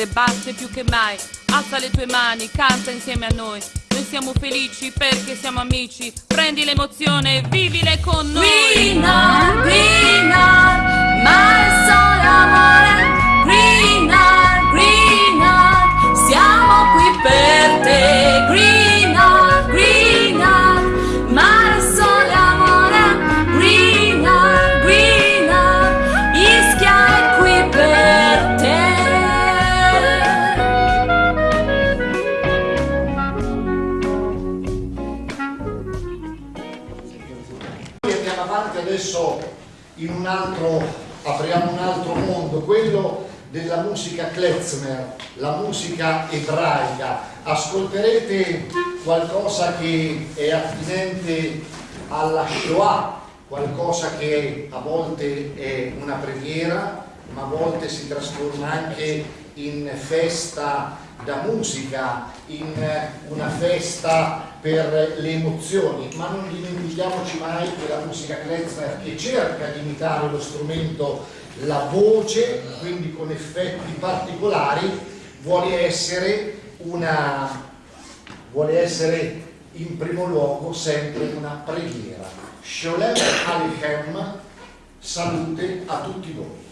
verde batte più che mai. Alza le tue mani, canta insieme a noi. Noi siamo felici perché siamo amici. Prendi l'emozione vivile con noi. Green Art, mare, sole, amore. Adesso in un altro, apriamo un altro mondo, quello della musica klezmer, la musica ebraica. Ascolterete qualcosa che è attinente alla Shoah, qualcosa che a volte è una preghiera, ma a volte si trasforma anche in festa da musica, in una festa per le emozioni, ma non dimentichiamoci mai che la musica klezmer che cerca di imitare lo strumento, la voce, quindi con effetti particolari, vuole essere una vuole essere in primo luogo sempre una preghiera. Sholem Alechem, salute a tutti voi.